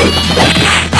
Let's go.